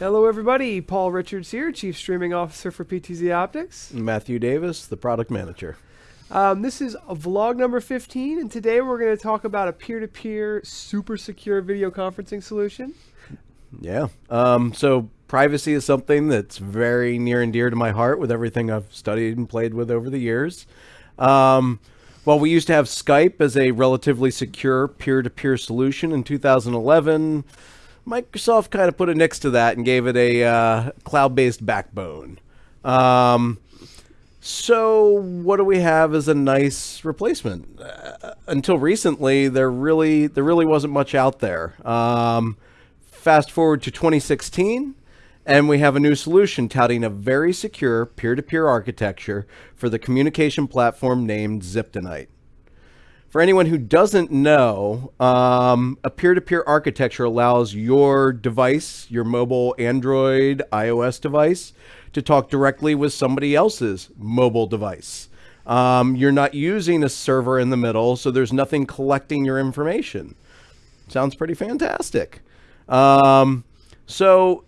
Hello, everybody. Paul Richards here, Chief Streaming Officer for PTZ Optics. Matthew Davis, the product manager. Um, this is a vlog number 15, and today we're going to talk about a peer-to-peer super secure video conferencing solution. Yeah. Um, so privacy is something that's very near and dear to my heart with everything I've studied and played with over the years. Um, well, we used to have Skype as a relatively secure peer-to-peer solution in 2011. Microsoft kind of put a nix to that and gave it a uh, cloud-based backbone. Um, so what do we have as a nice replacement? Uh, until recently, there really there really wasn't much out there. Um, fast forward to 2016, and we have a new solution touting a very secure peer-to-peer architecture for the communication platform named Zyptonite. For anyone who doesn't know, um, a peer-to-peer architecture allows your device, your mobile Android, iOS device, to talk directly with somebody else's mobile device. Um, you're not using a server in the middle, so there's nothing collecting your information. Sounds pretty fantastic. Um, so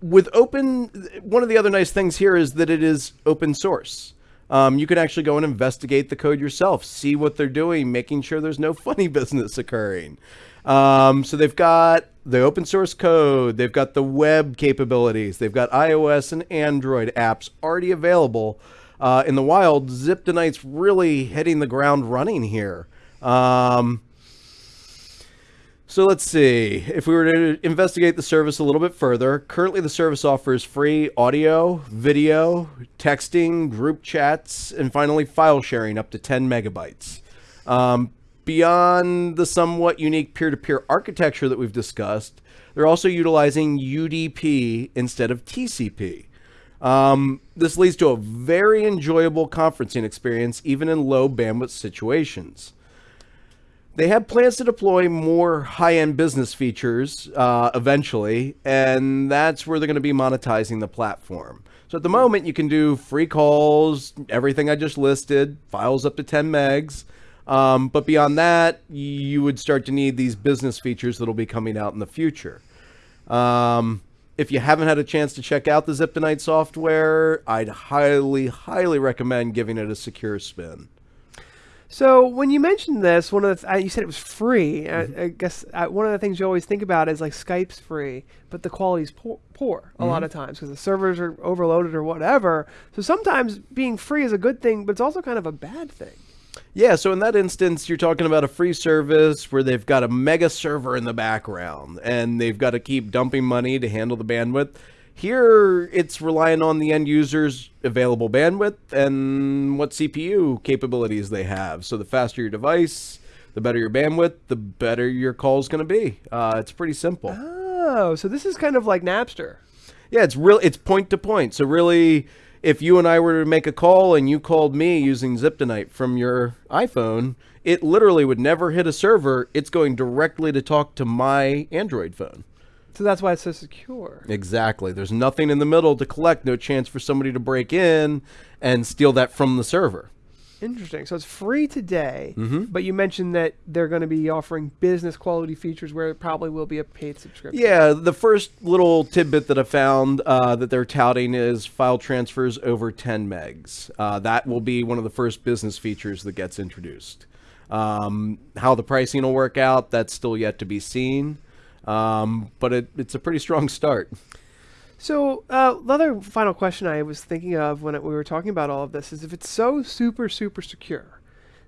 with open, one of the other nice things here is that it is open source. Um, you can actually go and investigate the code yourself, see what they're doing, making sure there's no funny business occurring. Um, so they've got the open source code, they've got the web capabilities, they've got iOS and Android apps already available. Uh, in the wild, Zip Zyptonite's really hitting the ground running here. Um, so let's see. If we were to investigate the service a little bit further, currently the service offers free audio, video, texting, group chats, and finally file sharing up to 10 megabytes. Um, beyond the somewhat unique peer-to-peer architecture that we've discussed, they're also utilizing UDP instead of TCP. Um, this leads to a very enjoyable conferencing experience, even in low bandwidth situations. They have plans to deploy more high-end business features uh, eventually, and that's where they're going to be monetizing the platform. So at the moment, you can do free calls, everything I just listed, files up to 10 megs. Um, but beyond that, you would start to need these business features that'll be coming out in the future. Um, if you haven't had a chance to check out the Zyptonite software, I'd highly, highly recommend giving it a secure spin. So when you mentioned this, one of the th- you said it was free. Mm-hmm. I, I, guess uh, one of the things you always think about is like Skype's free, but the quality's poor, poor a mm-hmm. lot of times because the servers are overloaded or whatever. So sometimes being free is a good thing, but it's also kind of a bad thing. Yeah, so in that instance, you're talking about a free service where they've got a mega server in the background and they've got to keep dumping money to handle the bandwidth. Here, it's relying on the end user's available bandwidth and what CPU capabilities they have. So the faster your device, the better your bandwidth, the better your call is going to be. Uh, it's pretty simple. Oh, so this is kind of like Napster. Yeah, it's real. It's point to point. So really, if you and I were to make a call and you called me using Zyptonite from your iPhone, it literally would never hit a server. It's going directly to talk to my Android phone. So that's why it's so secure. Exactly. There's nothing in the middle to collect, no chance for somebody to break in and steal that from the server. Interesting. So it's free today, mm-hmm. but you mentioned that they're going to be offering business quality features where it probably will be a paid subscription. Yeah, the first little tidbit that I found uh, that they're touting is file transfers over 10 megs. Uh, that will be one of the first business features that gets introduced. Um, how the pricing will work out, that's still yet to be seen. Um, but it, it's a pretty strong start. So uh, the other final question I was thinking of when it, we were talking about all of this is if it's so super, super secure,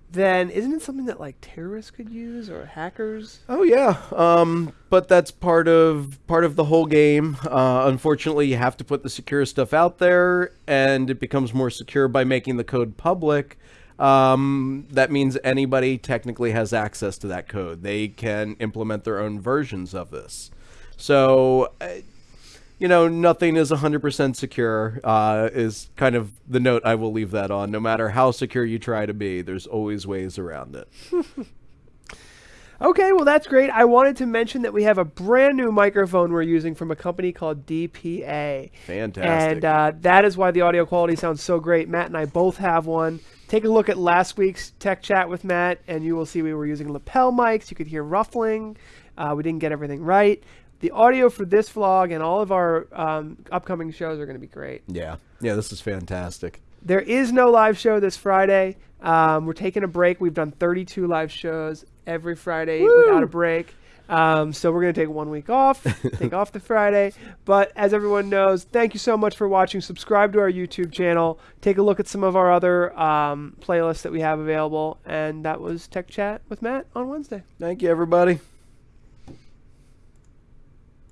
then isn't it something that like terrorists could use or hackers? Oh yeah, um, but that's part of part of the whole game. Uh, unfortunately, you have to put the secure stuff out there, and it becomes more secure by making the code public um, that means anybody technically has access to that code. They can implement their own versions of this. So, uh, you know, nothing is 100% secure, uh, is kind of the note I will leave that on. No matter how secure you try to be, there's always ways around it. Okay, well, that's great. I wanted to mention that we have a brand new microphone we're using from a company called DPA. Fantastic. And uh, that is why the audio quality sounds so great. Matt and I both have one. Take a look at last week's tech chat with Matt, and you will see we were using lapel mics. You could hear ruffling. Uh, we didn't get everything right. the audio for this vlog and all of our um, upcoming shows are going to be great. Yeah. Yeah, this is fantastic. There is no live show this Friday. Um, we're taking a break. We've done 32 live shows every Friday without a break. Um, so we're going to take one week off, take off the Friday. But as everyone knows, thank you so much for watching. Subscribe to our YouTube channel. Take a look at some of our other um, playlists that we have available. And that was Tech Chat with Matt on Wednesday. Thank you, everybody.